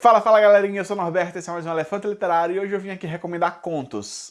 Fala, fala galerinha, eu sou o Norberto, esse é mais um Elefante Literário e hoje eu vim aqui recomendar contos.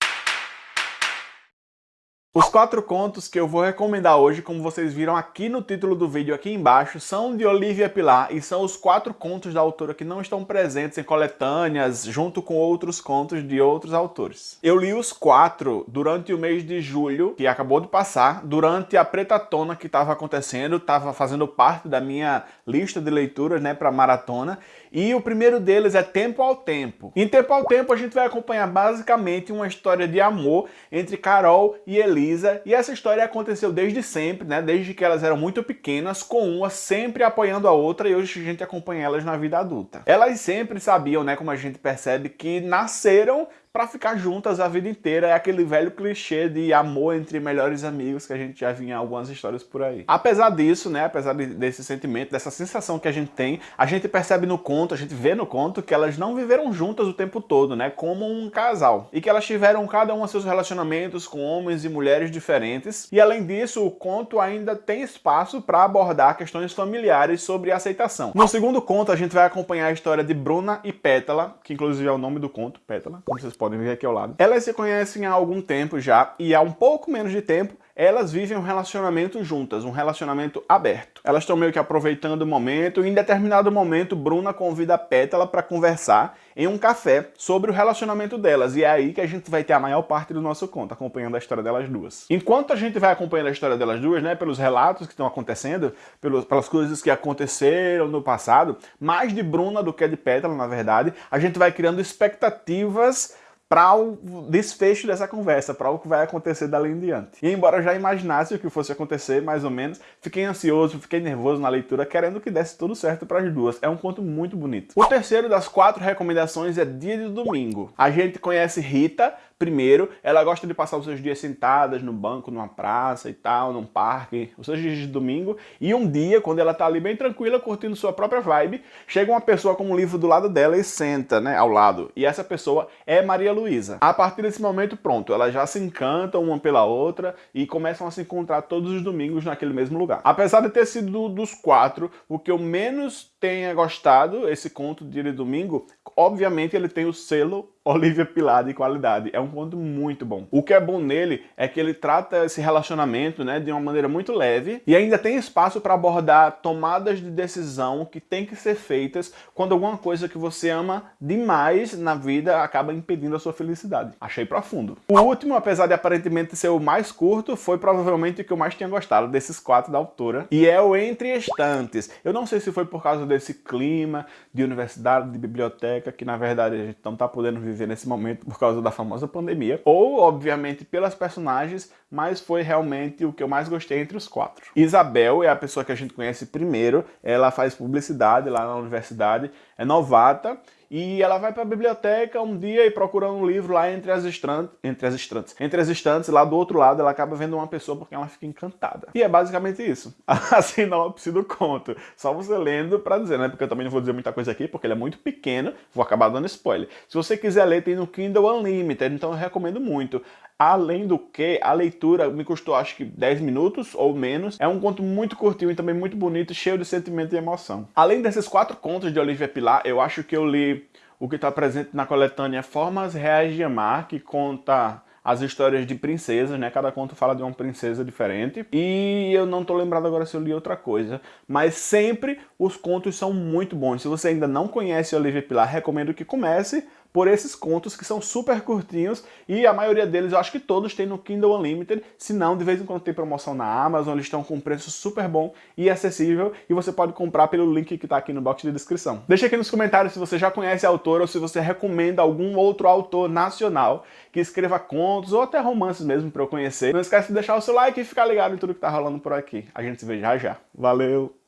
Os quatro contos que eu vou recomendar hoje, como vocês viram aqui no título do vídeo aqui embaixo, são de Olivia Pilar e são os quatro contos da autora que não estão presentes em coletâneas, junto com outros contos de outros autores. Eu li os quatro durante o mês de julho, que acabou de passar, durante a Pretatona que estava acontecendo, estava fazendo parte da minha lista de leituras né, para maratona, e o primeiro deles é Tempo ao Tempo. Em Tempo ao Tempo a gente vai acompanhar basicamente uma história de amor entre Carol e Eli, Elisa, e essa história aconteceu desde sempre, né? Desde que elas eram muito pequenas, com uma sempre apoiando a outra, e hoje a gente acompanha elas na vida adulta. Elas sempre sabiam, né, como a gente percebe, que nasceram para ficar juntas a vida inteira. É aquele velho clichê de amor entre melhores amigos que a gente já vinha algumas histórias por aí. Apesar disso, né, apesar de, desse sentimento, dessa sensação que a gente tem, a gente percebe no conto, a gente vê no conto que elas não viveram juntas o tempo todo, né, como um casal. E que elas tiveram cada uma seus relacionamentos com homens e mulheres diferentes. E além disso, o conto ainda tem espaço para abordar questões familiares sobre aceitação. No segundo conto, a gente vai acompanhar a história de Bruna e Pétala, que inclusive é o nome do conto, Pétala, como vocês podem podem ver aqui ao lado. Elas se conhecem há algum tempo já, e há um pouco menos de tempo, elas vivem um relacionamento juntas, um relacionamento aberto. Elas estão meio que aproveitando o momento, e em determinado momento, Bruna convida a Pétala para conversar em um café sobre o relacionamento delas, e é aí que a gente vai ter a maior parte do nosso conto, acompanhando a história delas duas. Enquanto a gente vai acompanhando a história delas duas, né, pelos relatos que estão acontecendo, pelos, pelas coisas que aconteceram no passado, mais de Bruna do que de Pétala, na verdade, a gente vai criando expectativas para o desfecho dessa conversa, para o que vai acontecer dali em diante. E embora eu já imaginasse o que fosse acontecer, mais ou menos, fiquei ansioso, fiquei nervoso na leitura, querendo que desse tudo certo para as duas. É um conto muito bonito. O terceiro das quatro recomendações é Dia de Domingo. A gente conhece Rita, Primeiro, ela gosta de passar os seus dias sentadas no banco, numa praça e tal, num parque, os seus dias de domingo, e um dia, quando ela tá ali bem tranquila, curtindo sua própria vibe, chega uma pessoa com um livro do lado dela e senta, né, ao lado. E essa pessoa é Maria Luísa. A partir desse momento, pronto, elas já se encantam uma pela outra e começam a se encontrar todos os domingos naquele mesmo lugar. Apesar de ter sido dos quatro, o que eu menos tenha gostado, esse conto de dia domingo, obviamente ele tem o selo Olivia Pilar de qualidade. É um conto muito bom. O que é bom nele é que ele trata esse relacionamento né, de uma maneira muito leve e ainda tem espaço para abordar tomadas de decisão que tem que ser feitas quando alguma coisa que você ama demais na vida acaba impedindo a sua felicidade. Achei profundo. O último, apesar de aparentemente ser o mais curto, foi provavelmente o que eu mais tinha gostado desses quatro da autora e é o Entre Estantes. Eu não sei se foi por causa desse clima de universidade, de biblioteca, que na verdade a gente não está podendo viver nesse momento por causa da famosa pandemia, ou obviamente pelas personagens, mas foi realmente o que eu mais gostei entre os quatro. Isabel é a pessoa que a gente conhece primeiro, ela faz publicidade lá na universidade, é novata, e ela vai para a biblioteca um dia e procurando um livro lá entre as estantes, entre as estantes, entre as estantes, lá do outro lado ela acaba vendo uma pessoa porque ela fica encantada. E é basicamente isso. A sinopse do conto. Só você lendo para dizer, né? Porque eu também não vou dizer muita coisa aqui, porque ele é muito pequeno, vou acabar dando spoiler. Se você quiser ler, tem no Kindle Unlimited, então eu recomendo muito. Além do que, a leitura me custou acho que 10 minutos ou menos. É um conto muito curtinho e também muito bonito, cheio de sentimento e emoção. Além desses quatro contos de Olivia Pilar, eu acho que eu li o que está presente na coletânea Formas Reais de Amar, que conta as histórias de princesas, né? Cada conto fala de uma princesa diferente. E eu não tô lembrado agora se eu li outra coisa. Mas sempre os contos são muito bons. Se você ainda não conhece Olivia Pilar, recomendo que comece por esses contos que são super curtinhos e a maioria deles, eu acho que todos tem no Kindle Unlimited, se não, de vez em quando tem promoção na Amazon, eles estão com um preço super bom e acessível e você pode comprar pelo link que está aqui no box de descrição. Deixa aqui nos comentários se você já conhece a autora ou se você recomenda algum outro autor nacional que escreva contos ou até romances mesmo para eu conhecer. Não esquece de deixar o seu like e ficar ligado em tudo que tá rolando por aqui. A gente se vê já já. Valeu!